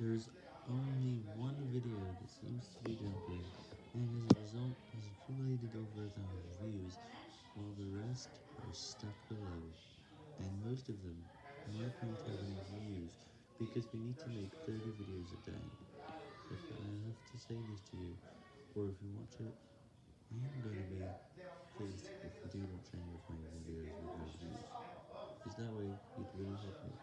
There's only one video that seems to be jumping, and as a result has accumulated over a thousand views, while the rest are stuck below, and most of them might not have any views, because we need to make 30 videos a day. If I have to say this to you, or if you watch it, I am going to be pleased if you do watch any of my videos with views, because that way it really help me.